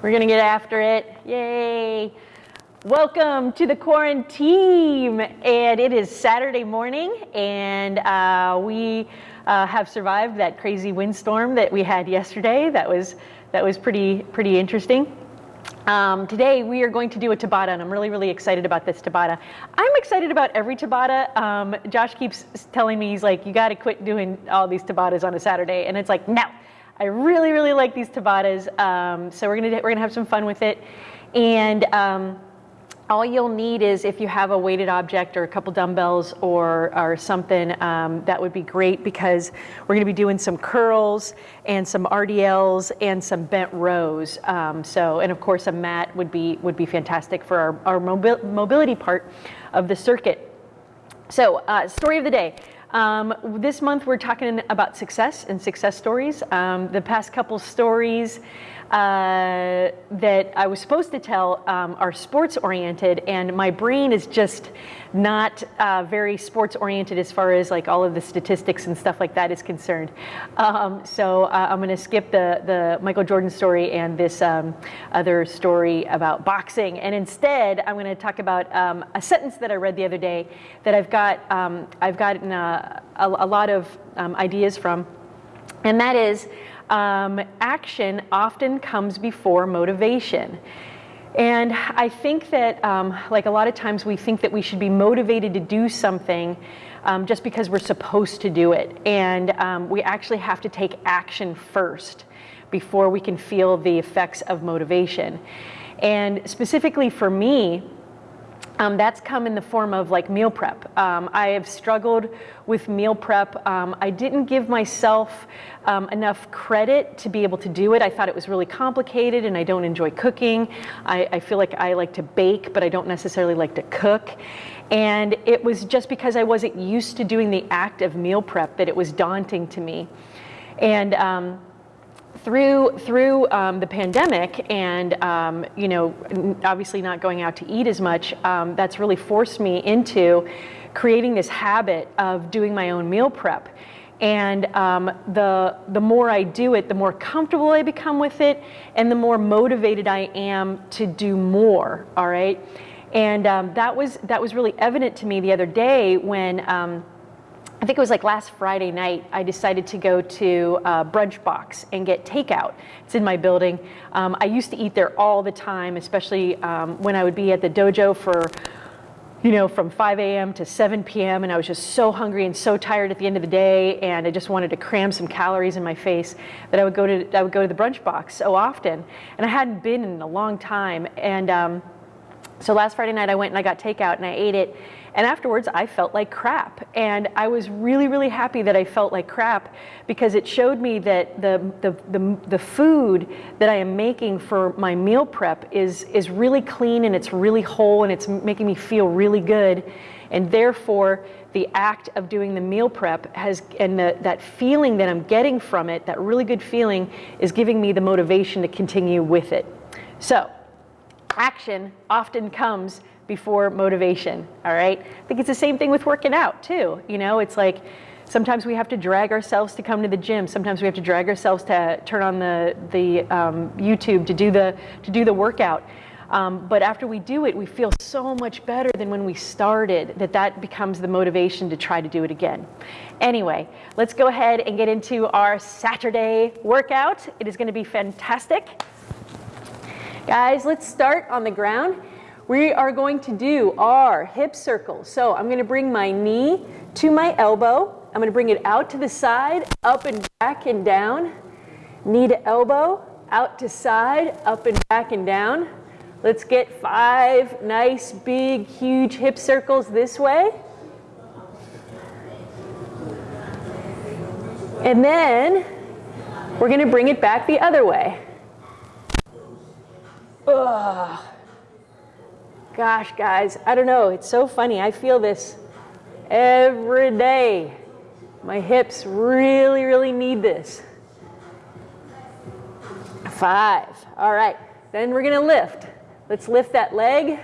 We're gonna get after it. Yay! Welcome to the quarantine, and it is Saturday morning, and uh, we uh, have survived that crazy windstorm that we had yesterday. That was that was pretty pretty interesting. Um, today we are going to do a Tabata, and I'm really, really excited about this Tabata. I'm excited about every Tabata. Um, Josh keeps telling me, he's like, you gotta quit doing all these Tabatas on a Saturday. And it's like, no, I really, really like these Tabatas. Um, so we're gonna, we're gonna have some fun with it. And um, all you'll need is if you have a weighted object or a couple dumbbells or, or something, um, that would be great because we're gonna be doing some curls and some RDLs and some bent rows. Um, so, and of course a mat would be, would be fantastic for our, our mobi mobility part of the circuit. So, uh, story of the day. Um, this month we're talking about success and success stories. Um, the past couple stories uh, that I was supposed to tell um, are sports oriented and my brain is just not uh, very sports oriented as far as like all of the statistics and stuff like that is concerned. Um, so uh, I'm going to skip the, the Michael Jordan story and this um, other story about boxing and instead I'm going to talk about um, a sentence that I read the other day that I've got um, I've gotten a, a, a lot of um, ideas from and that is um, action often comes before motivation. And I think that, um, like a lot of times, we think that we should be motivated to do something um, just because we're supposed to do it. And um, we actually have to take action first before we can feel the effects of motivation. And specifically for me, um, that's come in the form of like meal prep. Um, I have struggled with meal prep. Um, I didn't give myself um, enough credit to be able to do it. I thought it was really complicated and I don't enjoy cooking. I, I feel like I like to bake, but I don't necessarily like to cook. And it was just because I wasn't used to doing the act of meal prep that it was daunting to me. And um, through through um, the pandemic and um, you know obviously not going out to eat as much um, that's really forced me into creating this habit of doing my own meal prep. And um, the the more I do it the more comfortable I become with it and the more motivated I am to do more all right? And um, that was that was really evident to me the other day when um, I think it was like last Friday night, I decided to go to uh, Brunch Box and get takeout. It's in my building. Um, I used to eat there all the time, especially um, when I would be at the dojo for, you know, from 5 a.m. to 7 p.m. And I was just so hungry and so tired at the end of the day, and I just wanted to cram some calories in my face that I would go to I would go to the Brunch Box so often, and I hadn't been in a long time. And um, so last Friday night, I went and I got takeout and I ate it and afterwards, I felt like crap. And I was really, really happy that I felt like crap because it showed me that the, the, the, the food that I am making for my meal prep is, is really clean and it's really whole and it's making me feel really good. And therefore, the act of doing the meal prep has, and the, that feeling that I'm getting from it, that really good feeling, is giving me the motivation to continue with it. So, action often comes before motivation, all right? I think it's the same thing with working out too. You know, it's like sometimes we have to drag ourselves to come to the gym. Sometimes we have to drag ourselves to turn on the, the um, YouTube to do the, to do the workout. Um, but after we do it, we feel so much better than when we started that that becomes the motivation to try to do it again. Anyway, let's go ahead and get into our Saturday workout. It is gonna be fantastic. Guys, let's start on the ground. We are going to do our hip circles. So I'm going to bring my knee to my elbow. I'm going to bring it out to the side, up and back and down. Knee to elbow, out to side, up and back and down. Let's get five nice, big, huge hip circles this way. And then we're going to bring it back the other way. Ugh. Gosh, guys, I don't know. It's so funny. I feel this every day. My hips really, really need this. Five. All right. Then we're going to lift. Let's lift that leg.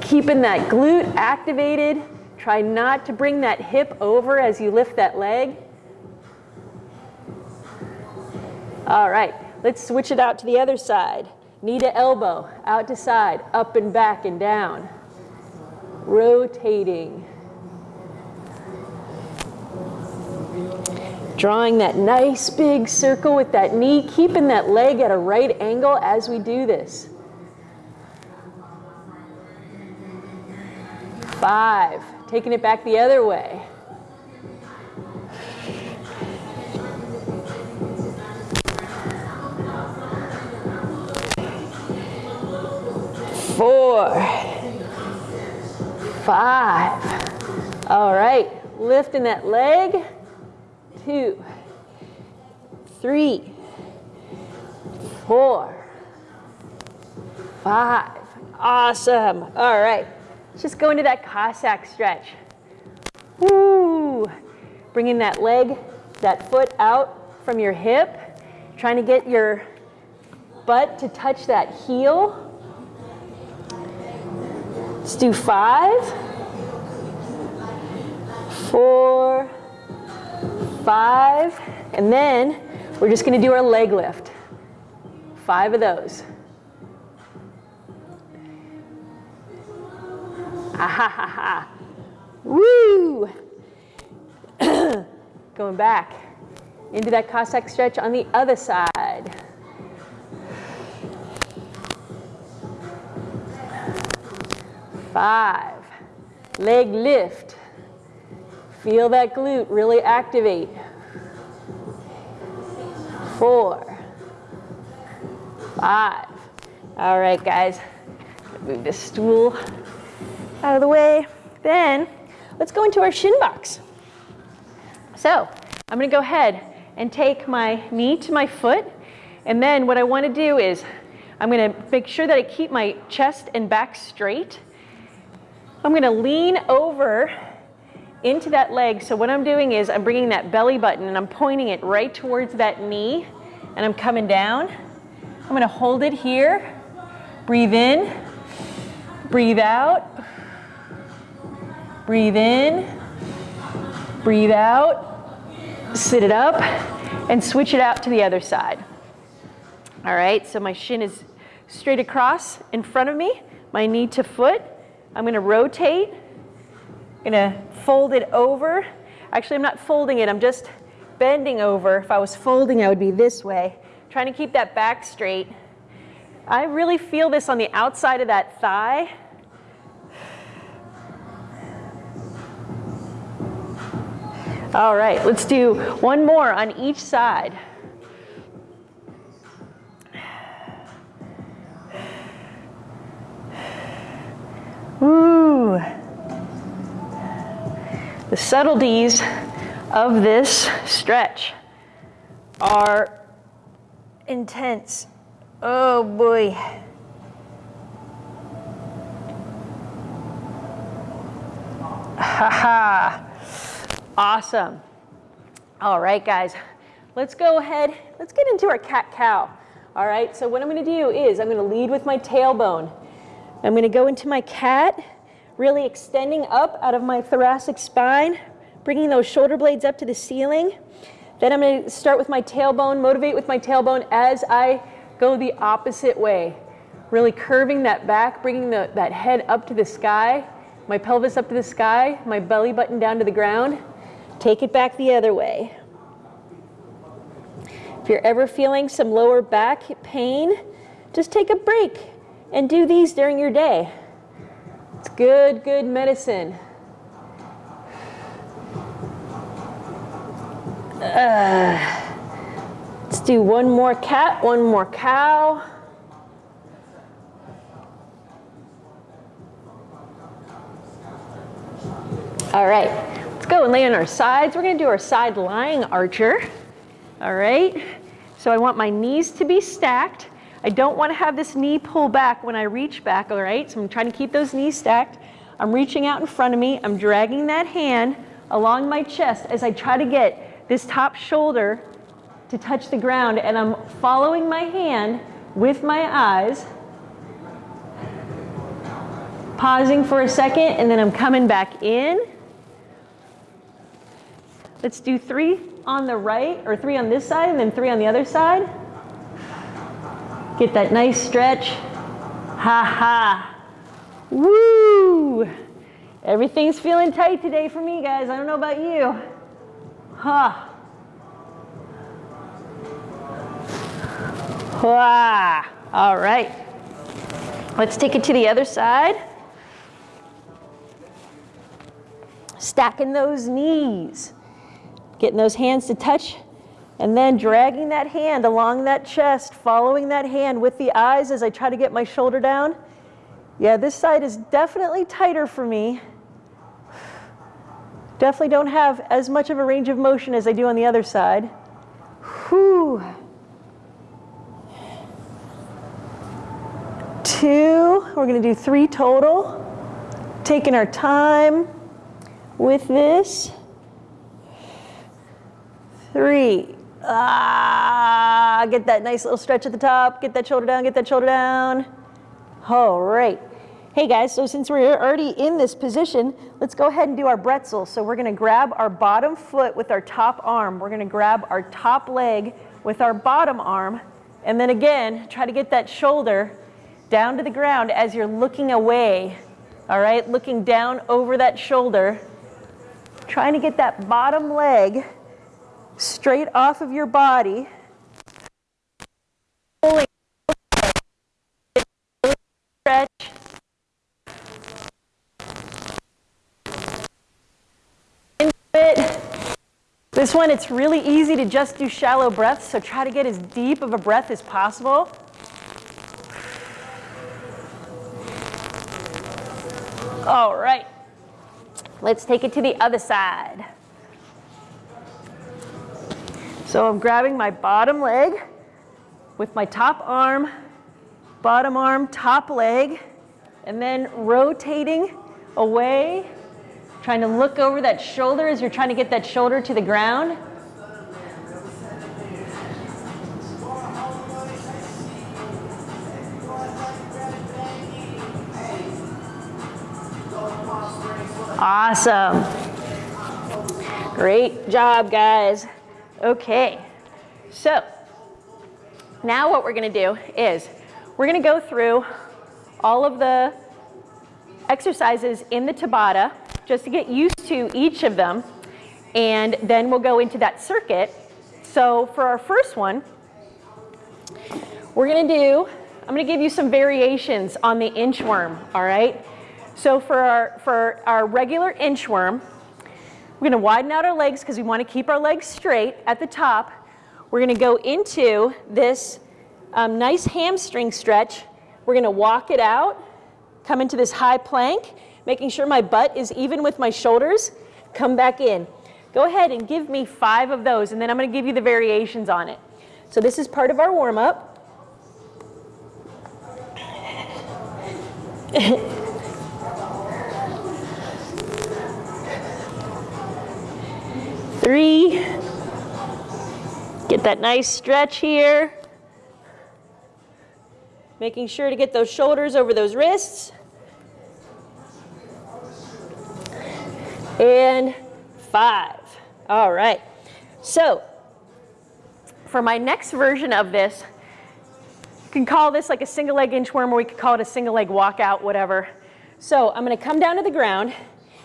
Keeping that glute activated. Try not to bring that hip over as you lift that leg. All right, let's switch it out to the other side. Knee to elbow, out to side, up and back and down. Rotating. Drawing that nice big circle with that knee, keeping that leg at a right angle as we do this. Five, taking it back the other way. Four, five. All right, lifting that leg two, three, four, five. Awesome. All right. Let's just go into that Cossack stretch. Woo. Bringing that leg, that foot out from your hip. Trying to get your butt to touch that heel. Let's do five, four, five, and then we're just gonna do our leg lift. Five of those. Ah ha ha ha. Woo! Going back into that Cossack stretch on the other side. Five. Leg lift. Feel that glute really activate. Four, five. All right, guys, move this stool out of the way. Then let's go into our shin box. So I'm gonna go ahead and take my knee to my foot. And then what I wanna do is I'm gonna make sure that I keep my chest and back straight. I'm gonna lean over into that leg. So what I'm doing is I'm bringing that belly button and I'm pointing it right towards that knee and I'm coming down. I'm gonna hold it here. Breathe in, breathe out, breathe in, breathe out, sit it up and switch it out to the other side. All right, so my shin is straight across in front of me, my knee to foot. I'm gonna rotate, I'm gonna fold it over. Actually, I'm not folding it, I'm just bending over. If I was folding, I would be this way. Trying to keep that back straight. I really feel this on the outside of that thigh. All right, let's do one more on each side. Ooh. The subtleties of this stretch are intense. Oh boy. Ha ha. Awesome. All right, guys. Let's go ahead. Let's get into our cat cow. All right, so what I'm going to do is I'm going to lead with my tailbone. I'm going to go into my cat really extending up out of my thoracic spine, bringing those shoulder blades up to the ceiling. Then I'm going to start with my tailbone, motivate with my tailbone as I go the opposite way. Really curving that back, bringing the, that head up to the sky, my pelvis up to the sky, my belly button down to the ground. Take it back the other way. If you're ever feeling some lower back pain, just take a break and do these during your day. It's good, good medicine. Uh, let's do one more cat, one more cow. All right, let's go and lay on our sides. We're gonna do our side lying archer. All right, so I want my knees to be stacked. I don't want to have this knee pull back when I reach back, all right? So I'm trying to keep those knees stacked. I'm reaching out in front of me. I'm dragging that hand along my chest as I try to get this top shoulder to touch the ground and I'm following my hand with my eyes, pausing for a second and then I'm coming back in. Let's do three on the right, or three on this side, and then three on the other side. Get that nice stretch. Ha ha. Woo! Everything's feeling tight today for me, guys. I don't know about you. Ha. Huh. All right. Let's take it to the other side. Stacking those knees. Getting those hands to touch and then dragging that hand along that chest, following that hand with the eyes as I try to get my shoulder down. Yeah, this side is definitely tighter for me. Definitely don't have as much of a range of motion as I do on the other side. Whew. Two, we're gonna do three total. Taking our time with this. Three. Ah, get that nice little stretch at the top. Get that shoulder down, get that shoulder down. All right. Hey guys, so since we're already in this position, let's go ahead and do our bretzel. So we're gonna grab our bottom foot with our top arm. We're gonna grab our top leg with our bottom arm. And then again, try to get that shoulder down to the ground as you're looking away. All right, looking down over that shoulder. Trying to get that bottom leg straight off of your body. Stretch. This one, it's really easy to just do shallow breaths, so try to get as deep of a breath as possible. All right, let's take it to the other side. So I'm grabbing my bottom leg with my top arm, bottom arm, top leg, and then rotating away Trying to look over that shoulder as you're trying to get that shoulder to the ground. Awesome. Great job, guys. Okay, so now what we're gonna do is we're gonna go through all of the exercises in the Tabata just to get used to each of them. And then we'll go into that circuit. So for our first one, we're gonna do, I'm gonna give you some variations on the inchworm, all right? So for our, for our regular inchworm, we're gonna widen out our legs because we wanna keep our legs straight at the top. We're gonna go into this um, nice hamstring stretch. We're gonna walk it out, come into this high plank, making sure my butt is even with my shoulders, come back in. Go ahead and give me five of those, and then I'm gonna give you the variations on it. So this is part of our warm-up. Three. Get that nice stretch here. Making sure to get those shoulders over those wrists. and five. All right. So for my next version of this, you can call this like a single leg inchworm or we could call it a single leg walkout, whatever. So I'm gonna come down to the ground.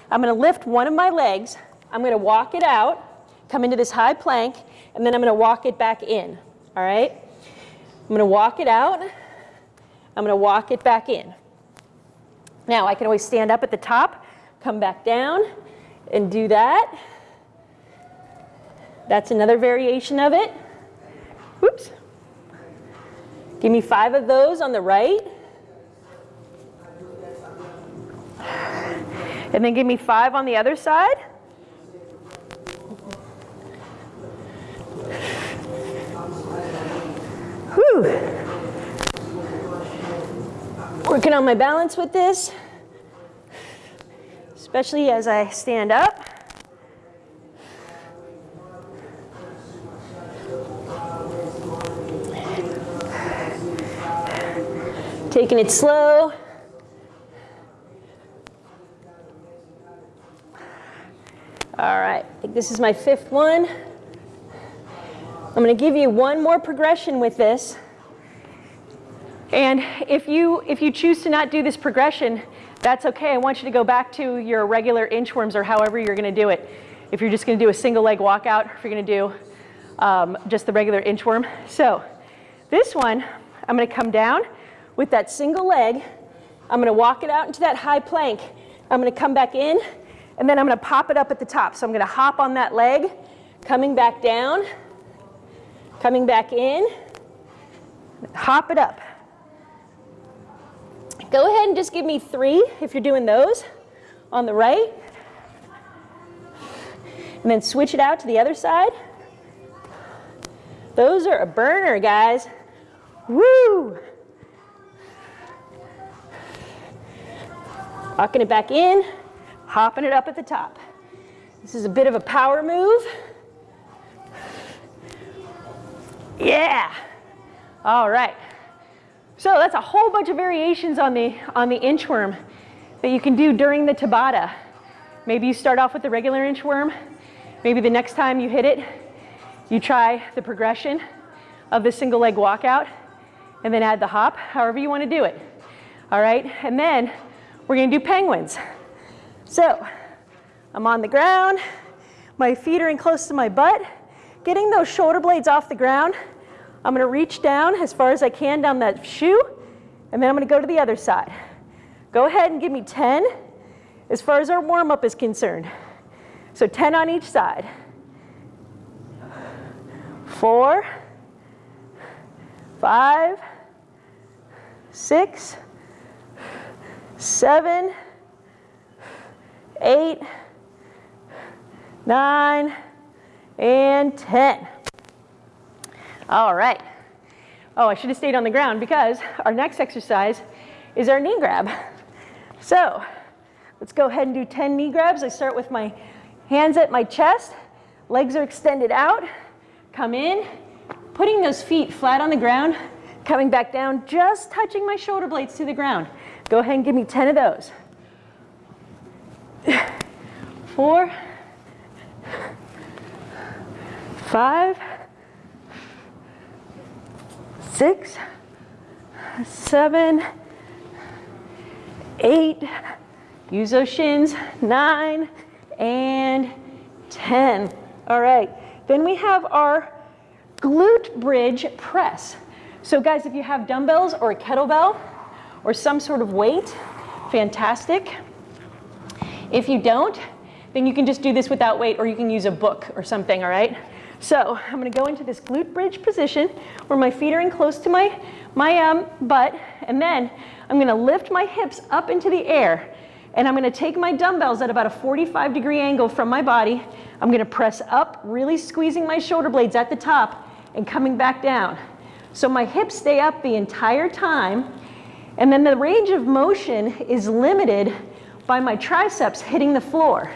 I'm gonna lift one of my legs. I'm gonna walk it out, come into this high plank, and then I'm gonna walk it back in, all right? I'm gonna walk it out. I'm gonna walk it back in. Now I can always stand up at the top, come back down, and do that. That's another variation of it. Whoops. Give me five of those on the right. And then give me five on the other side. Whew. Working on my balance with this especially as I stand up. Taking it slow. All right, I think this is my fifth one. I'm going to give you one more progression with this. And if you, if you choose to not do this progression, that's okay. I want you to go back to your regular inchworms or however you're going to do it. If you're just going to do a single leg walkout, if you're going to do um, just the regular inchworm. So this one, I'm going to come down with that single leg. I'm going to walk it out into that high plank. I'm going to come back in, and then I'm going to pop it up at the top. So I'm going to hop on that leg, coming back down, coming back in, hop it up. Go ahead and just give me three if you're doing those on the right. And then switch it out to the other side. Those are a burner, guys. Woo! Walking it back in, hopping it up at the top. This is a bit of a power move. Yeah. All right. So that's a whole bunch of variations on the, on the inchworm that you can do during the Tabata. Maybe you start off with the regular inchworm. Maybe the next time you hit it, you try the progression of the single leg walkout and then add the hop, however you want to do it. All right, and then we're going to do penguins. So I'm on the ground, my feet are in close to my butt, getting those shoulder blades off the ground. I'm going to reach down as far as I can down that shoe, and then I'm going to go to the other side. Go ahead and give me 10 as far as our warm up is concerned. So 10 on each side. Four, five, six, seven, eight, nine, and 10. All right. Oh, I should have stayed on the ground because our next exercise is our knee grab. So let's go ahead and do 10 knee grabs. I start with my hands at my chest, legs are extended out, come in, putting those feet flat on the ground, coming back down, just touching my shoulder blades to the ground. Go ahead and give me 10 of those. Four, five, six, seven, eight, use those shins, nine, and 10. All right, then we have our glute bridge press. So guys, if you have dumbbells or a kettlebell or some sort of weight, fantastic. If you don't, then you can just do this without weight or you can use a book or something, all right? So I'm gonna go into this glute bridge position where my feet are in close to my, my um, butt, and then I'm gonna lift my hips up into the air, and I'm gonna take my dumbbells at about a 45 degree angle from my body. I'm gonna press up, really squeezing my shoulder blades at the top, and coming back down. So my hips stay up the entire time, and then the range of motion is limited by my triceps hitting the floor.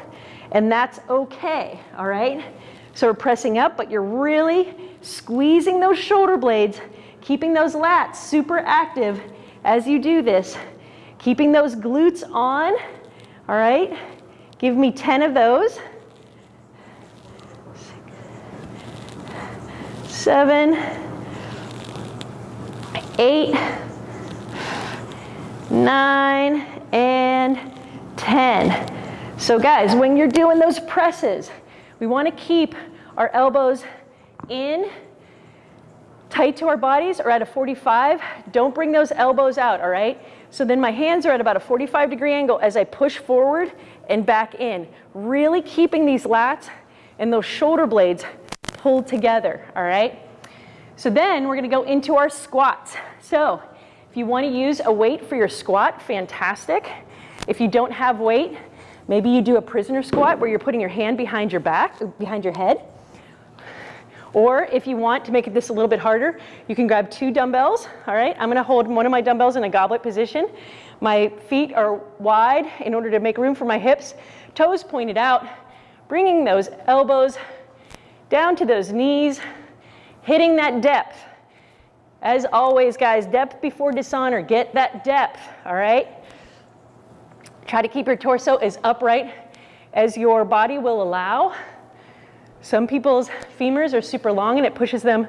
And that's okay, all right? So we're pressing up, but you're really squeezing those shoulder blades, keeping those lats super active as you do this, keeping those glutes on, all right? Give me 10 of those. Seven, eight, nine, and 10. So guys, when you're doing those presses, we want to keep our elbows in, tight to our bodies or at a 45. Don't bring those elbows out, all right? So then my hands are at about a 45 degree angle as I push forward and back in. Really keeping these lats and those shoulder blades pulled together, all right? So then we're gonna go into our squats. So if you wanna use a weight for your squat, fantastic. If you don't have weight, maybe you do a prisoner squat where you're putting your hand behind your back, behind your head. Or if you want to make this a little bit harder, you can grab two dumbbells, all right? I'm gonna hold one of my dumbbells in a goblet position. My feet are wide in order to make room for my hips. Toes pointed out, bringing those elbows down to those knees, hitting that depth. As always, guys, depth before dishonor. Get that depth, all right? Try to keep your torso as upright as your body will allow. Some people's femurs are super long and it pushes them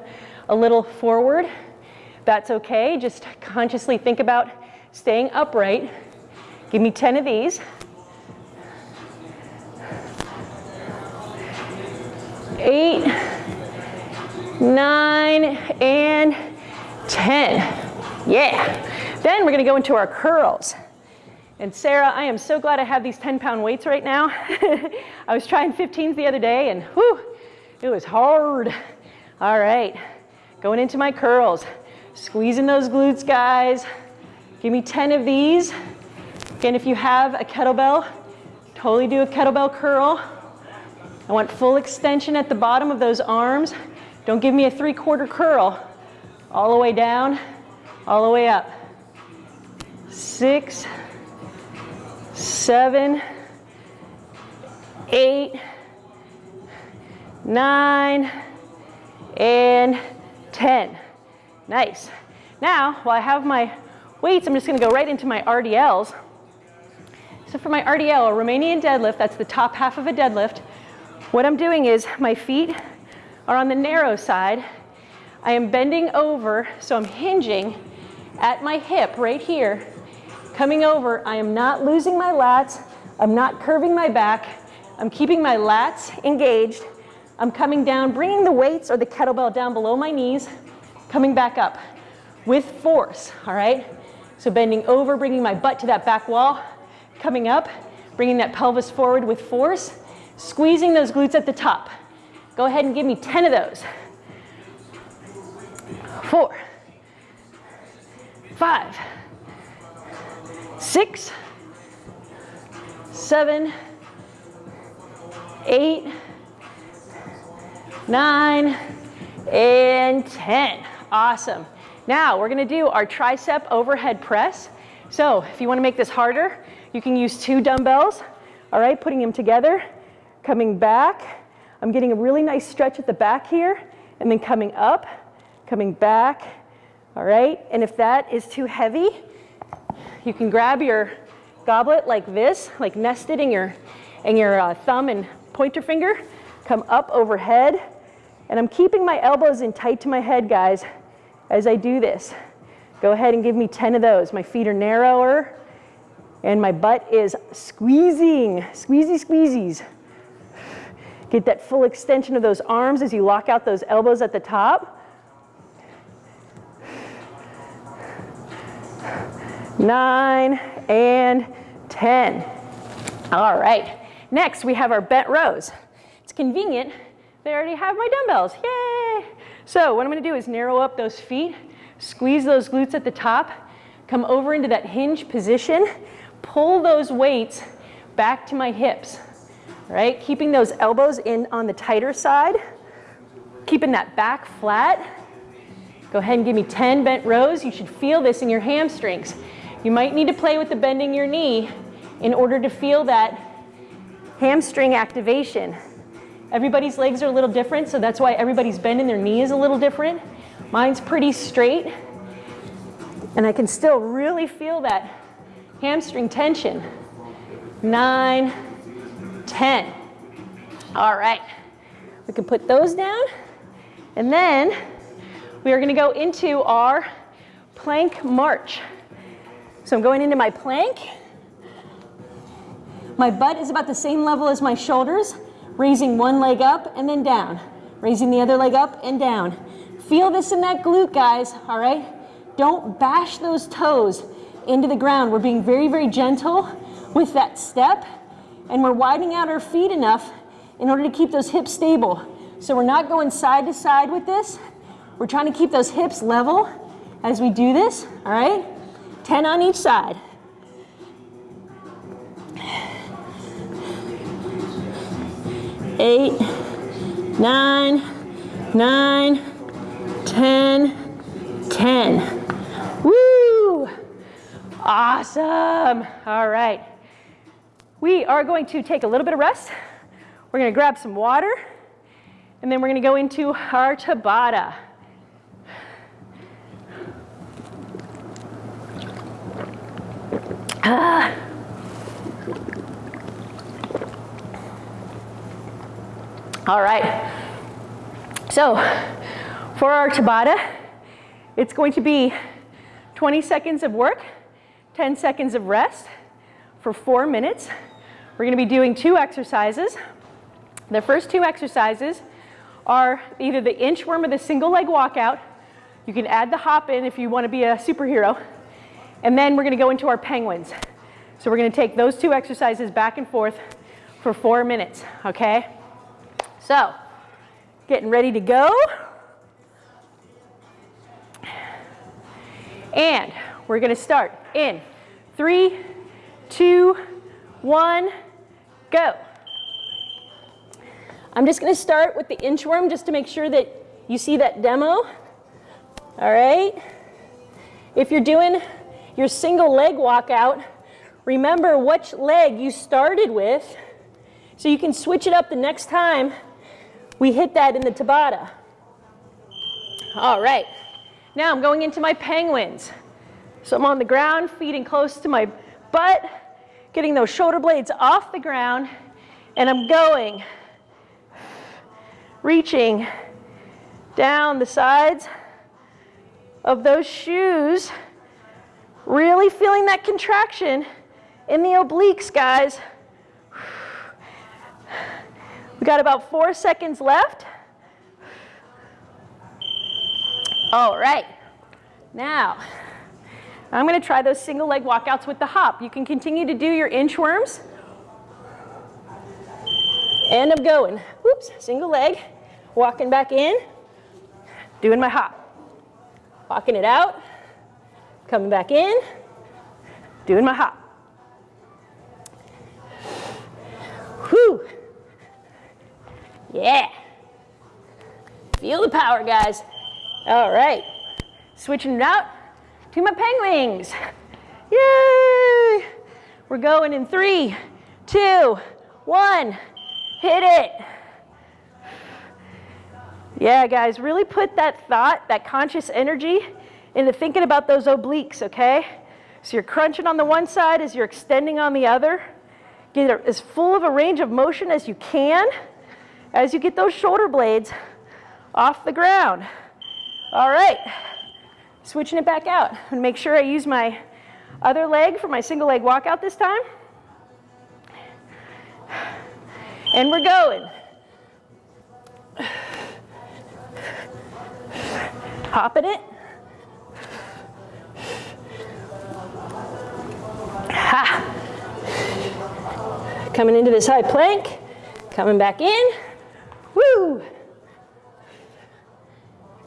a little forward. That's okay. Just consciously think about staying upright. Give me 10 of these. Eight, nine, and 10. Yeah. Then we're gonna go into our curls. And Sarah, I am so glad I have these 10 pound weights right now. I was trying 15s the other day and whew, it was hard. All right, going into my curls. Squeezing those glutes, guys. Give me 10 of these. Again, if you have a kettlebell, totally do a kettlebell curl. I want full extension at the bottom of those arms. Don't give me a three quarter curl. All the way down, all the way up. Six, seven, eight, nine, and 10. Nice. Now, while I have my weights, I'm just gonna go right into my RDLs. So for my RDL, a Romanian deadlift, that's the top half of a deadlift, what I'm doing is my feet are on the narrow side. I am bending over, so I'm hinging at my hip right here. Coming over, I am not losing my lats. I'm not curving my back. I'm keeping my lats engaged. I'm coming down, bringing the weights or the kettlebell down below my knees, coming back up with force, all right? So bending over, bringing my butt to that back wall, coming up, bringing that pelvis forward with force, squeezing those glutes at the top. Go ahead and give me 10 of those. Four, five, six, seven, eight, nine, and 10. Awesome. Now we're gonna do our tricep overhead press. So if you wanna make this harder, you can use two dumbbells, all right, putting them together, coming back. I'm getting a really nice stretch at the back here, and then coming up, coming back, all right? And if that is too heavy, you can grab your goblet like this, like nested in your, in your uh, thumb and pointer finger, come up overhead, and I'm keeping my elbows in tight to my head, guys, as I do this. Go ahead and give me 10 of those. My feet are narrower, and my butt is squeezing, squeezy squeezies. Get that full extension of those arms as you lock out those elbows at the top. Nine and 10. All right, next we have our bent rows. It's convenient, they already have my dumbbells, yay! So what I'm gonna do is narrow up those feet, squeeze those glutes at the top, come over into that hinge position, pull those weights back to my hips, right? Keeping those elbows in on the tighter side, keeping that back flat. Go ahead and give me 10 bent rows. You should feel this in your hamstrings. You might need to play with the bending your knee in order to feel that hamstring activation. Everybody's legs are a little different, so that's why everybody's bending their knee is a little different. Mine's pretty straight, and I can still really feel that hamstring tension. Nine, 10. All right, we can put those down. And then we are gonna go into our plank march. So I'm going into my plank. My butt is about the same level as my shoulders, raising one leg up and then down, raising the other leg up and down. Feel this in that glute, guys, all right? Don't bash those toes into the ground. We're being very, very gentle with that step and we're widening out our feet enough in order to keep those hips stable. So we're not going side to side with this. We're trying to keep those hips level as we do this, all right? 10 on each side. Eight, nine, nine, 10, 10. Woo! Awesome. All right. We are going to take a little bit of rest. We're going to grab some water, and then we're going to go into our Tabata. All right. So for our Tabata, it's going to be 20 seconds of work, 10 seconds of rest for four minutes. We're going to be doing two exercises. The first two exercises are either the inchworm or the single leg walkout. You can add the hop in if you want to be a superhero. And then we're going to go into our penguins. So we're going to take those two exercises back and forth for four minutes, okay? So, getting ready to go. And we're going to start in three, two, one, go. I'm just going to start with the inchworm just to make sure that you see that demo. All right. If you're doing your single leg walkout, remember which leg you started with so you can switch it up the next time we hit that in the Tabata. All right. Now I'm going into my penguins. So I'm on the ground, feeding close to my butt, getting those shoulder blades off the ground, and I'm going, reaching down the sides of those shoes, really feeling that contraction in the obliques, guys. We got about four seconds left. All right. Now, I'm going to try those single leg walkouts with the hop. You can continue to do your inchworms. And I'm going. Whoops, single leg, walking back in, doing my hop. Walking it out, coming back in, doing my hop. Whew. Yeah. Feel the power, guys. All right. Switching it out to my penguins. Yay! We're going in three, two, one. Hit it. Yeah, guys, really put that thought, that conscious energy into thinking about those obliques, okay? So you're crunching on the one side as you're extending on the other. Get as full of a range of motion as you can as you get those shoulder blades off the ground. All right, switching it back out and make sure I use my other leg for my single leg walkout this time. And we're going. Hopping it. Ha. Coming into this high plank, coming back in. Woo!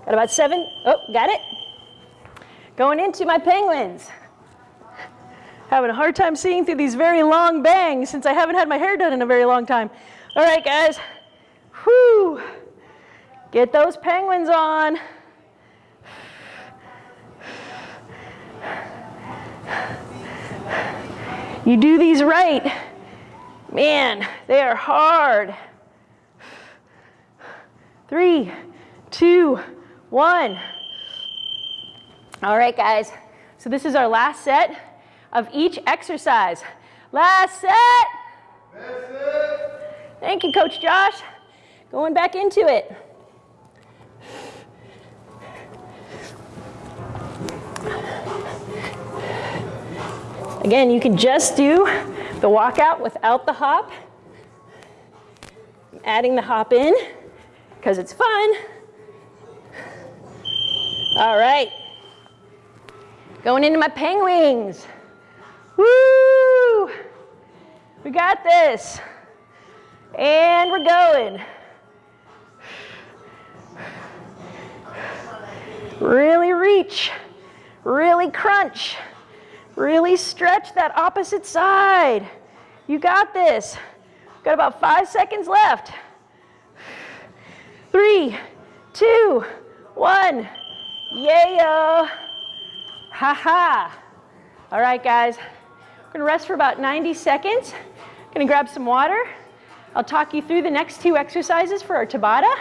Got about seven. Oh, got it. Going into my penguins. Having a hard time seeing through these very long bangs since I haven't had my hair done in a very long time. All right, guys. Whoo! Get those penguins on. You do these right. Man, they are hard. Three, two, one. All right, guys. So this is our last set of each exercise. Last set. Thank you, Coach Josh. Going back into it. Again, you can just do the walkout without the hop. I'm Adding the hop in because it's fun. All right. Going into my penguins. Woo! We got this. And we're going. Really reach. Really crunch. Really stretch that opposite side. You got this. Got about five seconds left. Three, two, one. Yeah. Ha ha. All right, guys. We're to rest for about 90 seconds. To grab some water. I'll talk you through the next two exercises for our Tabata.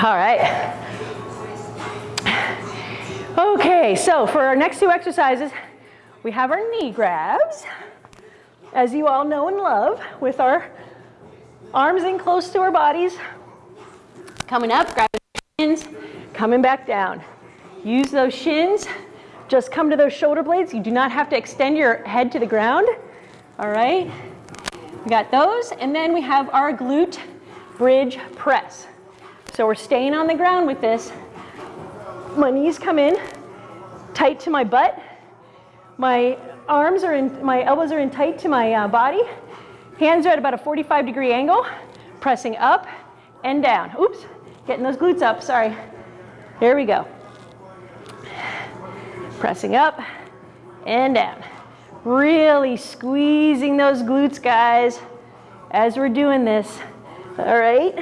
All right. Okay. So for our next two exercises, we have our knee grabs, as you all know and love, with our arms in close to our bodies. Coming up, grabbing shins, coming back down. Use those shins, just come to those shoulder blades. You do not have to extend your head to the ground, all right? We got those, and then we have our glute bridge press. So we're staying on the ground with this. My knees come in, tight to my butt. My arms are in, my elbows are in tight to my uh, body. Hands are at about a 45 degree angle, pressing up and down. Oops, getting those glutes up, sorry. Here we go. Pressing up and down. Really squeezing those glutes, guys, as we're doing this. All right,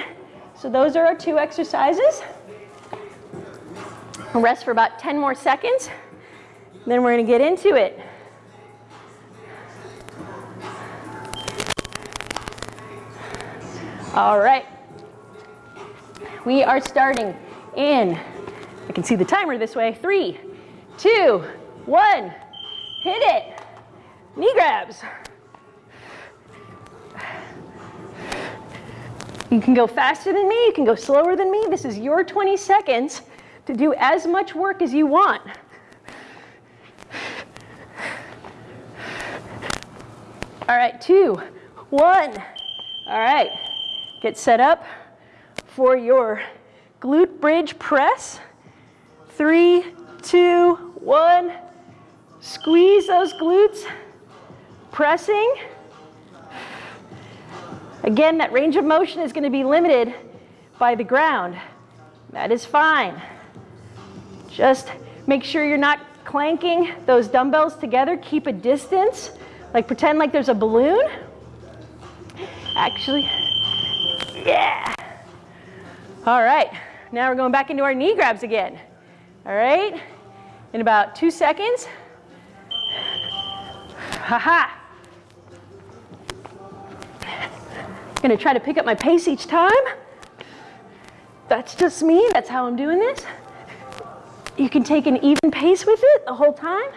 so those are our two exercises. Rest for about 10 more seconds. Then we're going to get into it. All right. We are starting in, I can see the timer this way, three, two, one, hit it. Knee grabs. You can go faster than me, you can go slower than me. This is your 20 seconds to do as much work as you want. All right, two, one. All right, get set up for your glute bridge press. Three, two, one. Squeeze those glutes, pressing. Again, that range of motion is going to be limited by the ground. That is fine. Just make sure you're not clanking those dumbbells together. Keep a distance like pretend like there's a balloon. Actually, yeah. All right, now we're going back into our knee grabs again. All right, in about two seconds. Haha. I'm gonna try to pick up my pace each time. That's just me, that's how I'm doing this. You can take an even pace with it the whole time.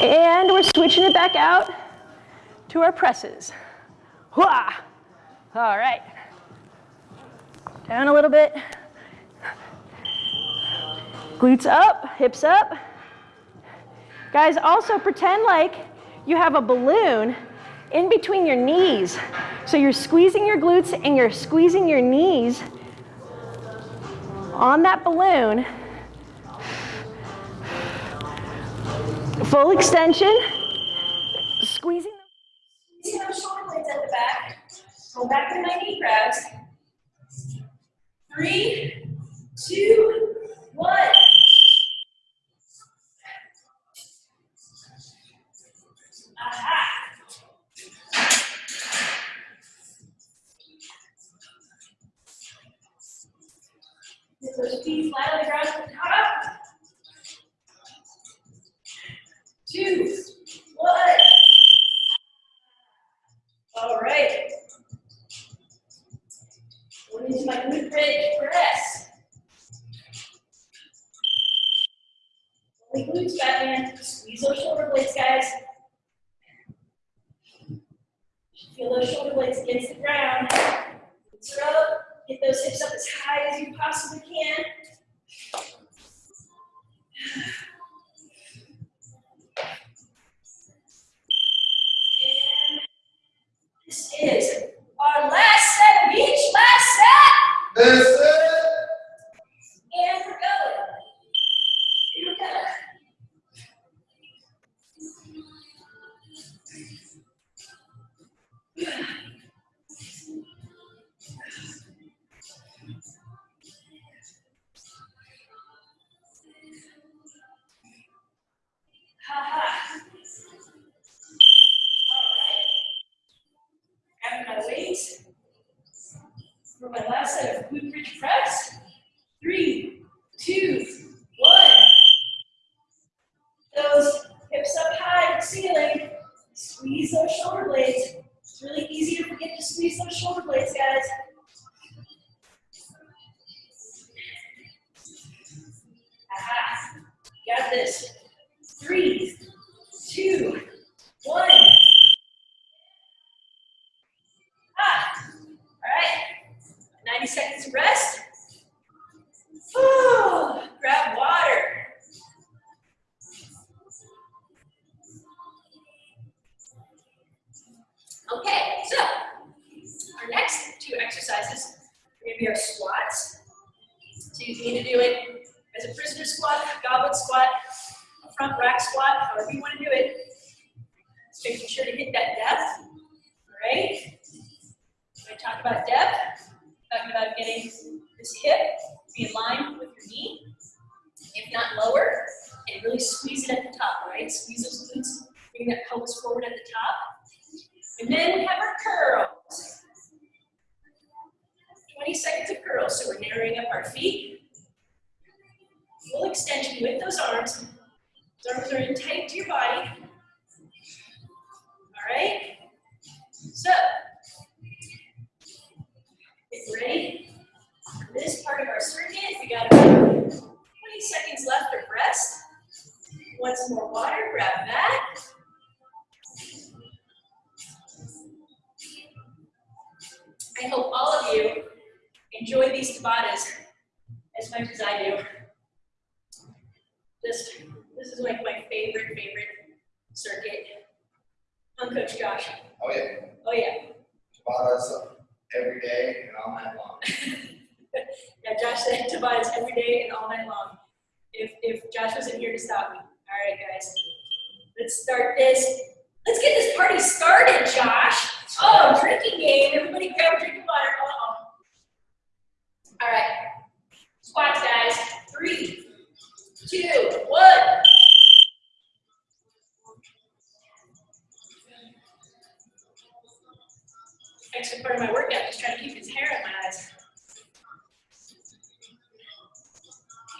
And we're switching it back out to our presses. Hua! All right. Down a little bit. Glutes up, hips up. Guys, also pretend like you have a balloon in between your knees. So you're squeezing your glutes and you're squeezing your knees on that balloon Full extension. Squeezing the shoulder blades at the back. Go back to my knee grabs. Three, two, one. Aha. Get flat on the ground the two, one. All right. Into my bridge press. Glutes back in. Squeeze those shoulder blades, guys. Feel those shoulder blades against the ground. Are up. Get those hips up as high as you possibly can. This is our last set each last set. This is All right. I'm gonna for my last set of glute bridge press. Three, two, one. Those hips up high to ceiling. Squeeze those shoulder blades. It's really easy to forget to squeeze those shoulder blades, guys. Aha. Got this. Three, two, one. Ah, all right. 90 seconds of rest. Whew, grab water. Okay, so our next two exercises are going to be our squats. So you need to do it as a prisoner squat, goblet squat, front rack squat, however you want to do it. Just making sure to hit that depth. All right. When I talk about depth, talking about getting this hip to be in line with your knee, if not lower, and really squeeze it at the top, right? Squeeze those glutes, bring that pelvis forward at the top. And then have our curls. 20 seconds of curls, so we're narrowing up our feet. Full extension with those arms. Those arms are in tight to your body. All right? So, get ready for this part of our circuit. We got about 20 seconds left of rest. Some more water? Grab that. I hope all of you enjoy these Tabatas as much as I do. Just, this is like my favorite, favorite circuit. I'm Coach Josh. Oh yeah, Oh yeah. Tabatas uh, every day and all night long. Yeah, Josh said Tabatas every day and all night long. If, if Josh wasn't here to stop me. All right, guys. Let's start this. Let's get this party started, Josh. Oh, drinking game. Everybody grab a drink of water. All right. Squats, guys. Three, two, one. Extra part of my workout, just trying to keep his hair in my eyes.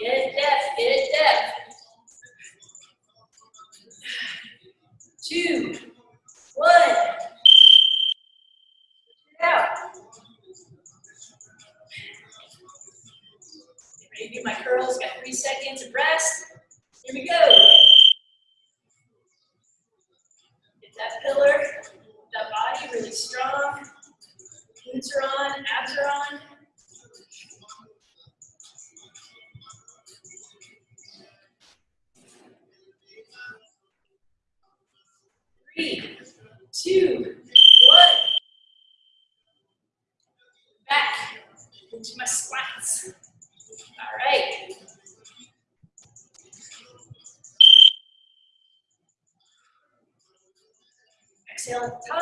Get it depth, get it depth. Two, one. Out. Get ready to do my curls, got three seconds of rest. Here we go. Get that pillar, that body really strong. Glutes are on, abs are on. Three, two, one. Back into my squats. All right. Exhale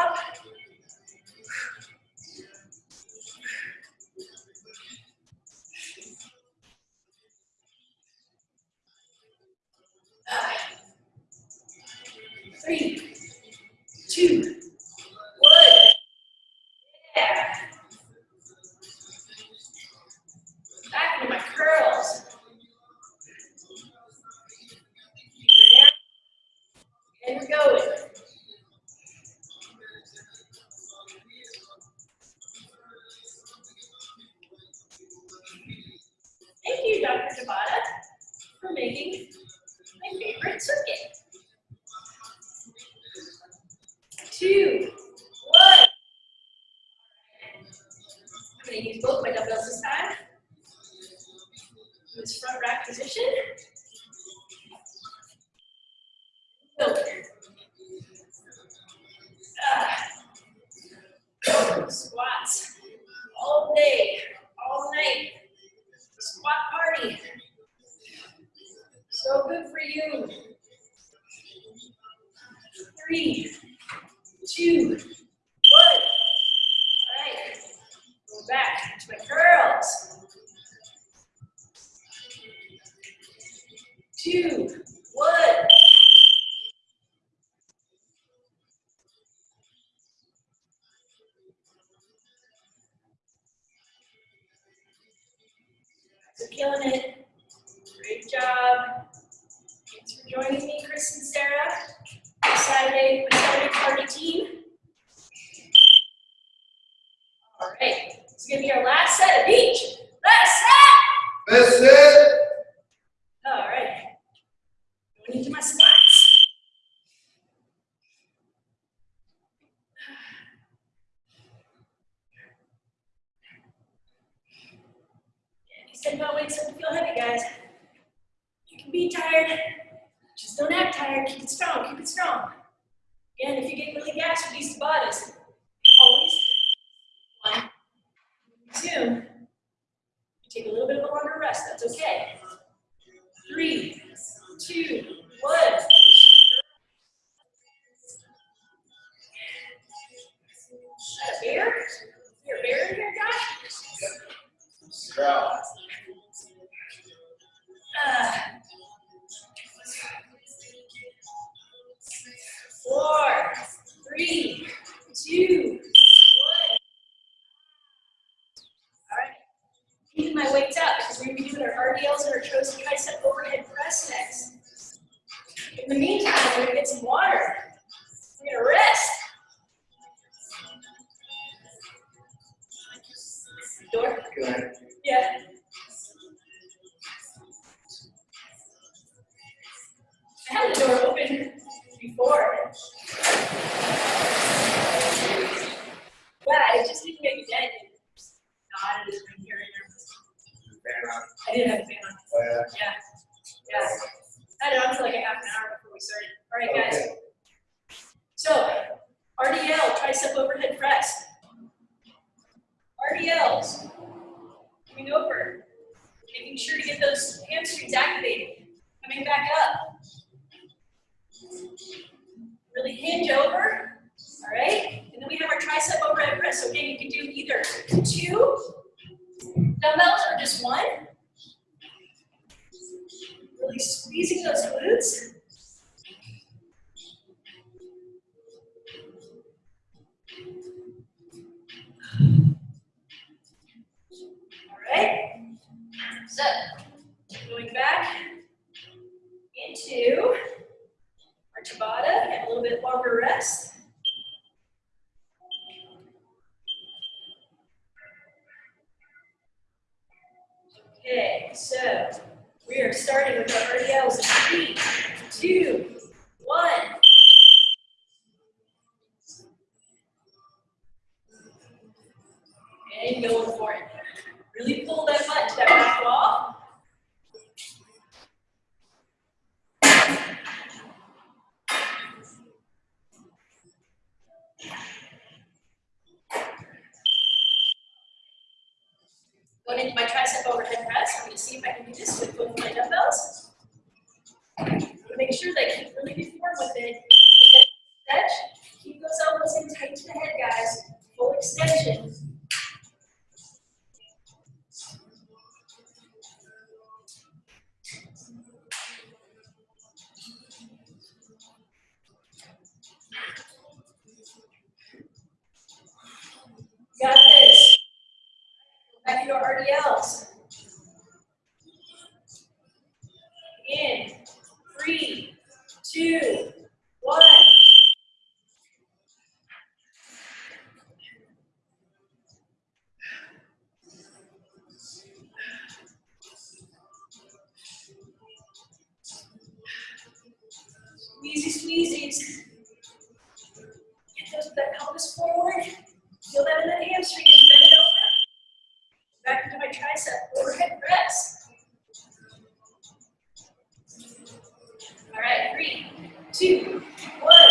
Tabata, and a little bit longer rest. Okay, so we are starting with our RDLs in three, two, one. Woo!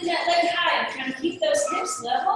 in that leg high. Kind of keep those hips level.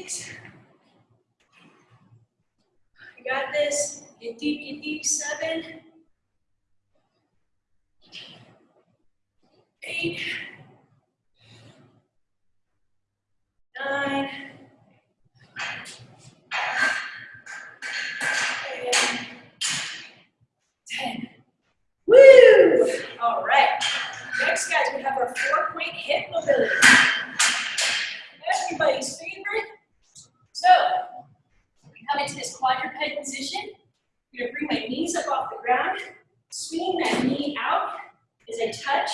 Six. You got this. Deep, get deep. Seven. Eight. Nine. Ten. Woo! All right. Next, guys, we have our four-point hip mobility. Everybody's. So, we come into this quadruped position. I'm gonna bring my knees up off the ground, swinging that knee out as I touch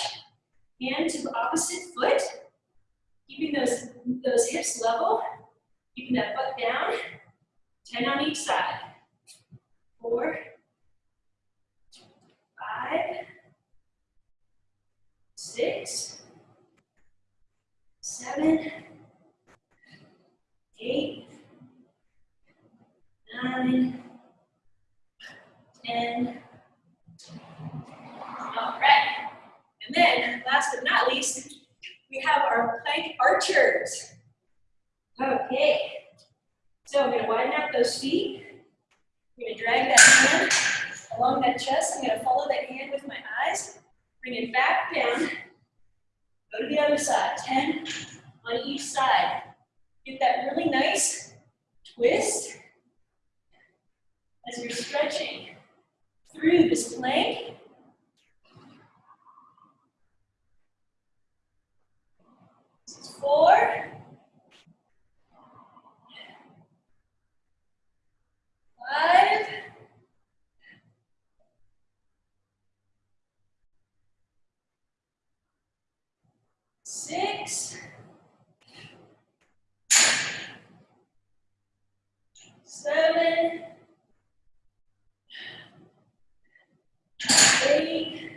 hand to the opposite foot, keeping those, those hips level, keeping that butt down, 10 on each side. Four, five, six, seven, eight, nine, ten. All right. And then, last but not least, we have our plank archers. Okay. So I'm going to widen out those feet. I'm going to drag that hand along that chest. I'm going to follow that hand with my eyes. Bring it back down. Go to the other side. 10 on each side. Get that really nice twist as you're stretching through this plank. Four. Five. Six. Seven. Eight.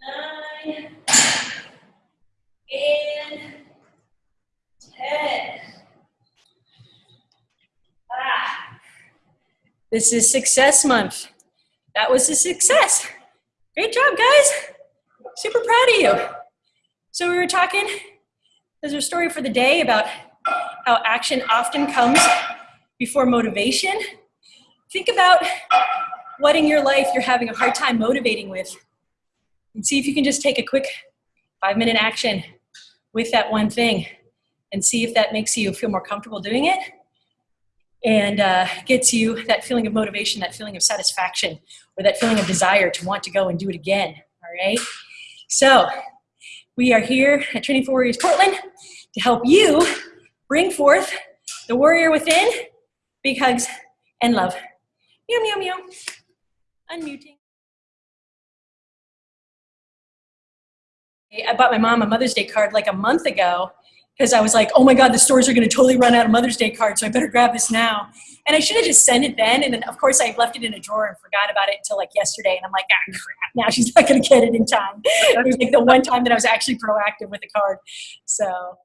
Nine. And ten. Ah. This is success month. That was a success. Great job, guys. Super proud of you. So we were talking, there's a story for the day about how action often comes before motivation. Think about what in your life you're having a hard time motivating with. And see if you can just take a quick five minute action with that one thing and see if that makes you feel more comfortable doing it and uh, gets you that feeling of motivation, that feeling of satisfaction, or that feeling of desire to want to go and do it again. All right? So, we are here at Training for Warriors Portland to help you bring forth the warrior within, big hugs, and love. Meow, meow, meow. Unmuting. I bought my mom a Mother's Day card like a month ago, because I was like, oh my God, the stores are going to totally run out of Mother's Day cards, so I better grab this now. And I should have just sent it then. And then, of course, I left it in a drawer and forgot about it until like yesterday. And I'm like, ah, crap, now she's not going to get it in time. it was like the one time that I was actually proactive with the card. So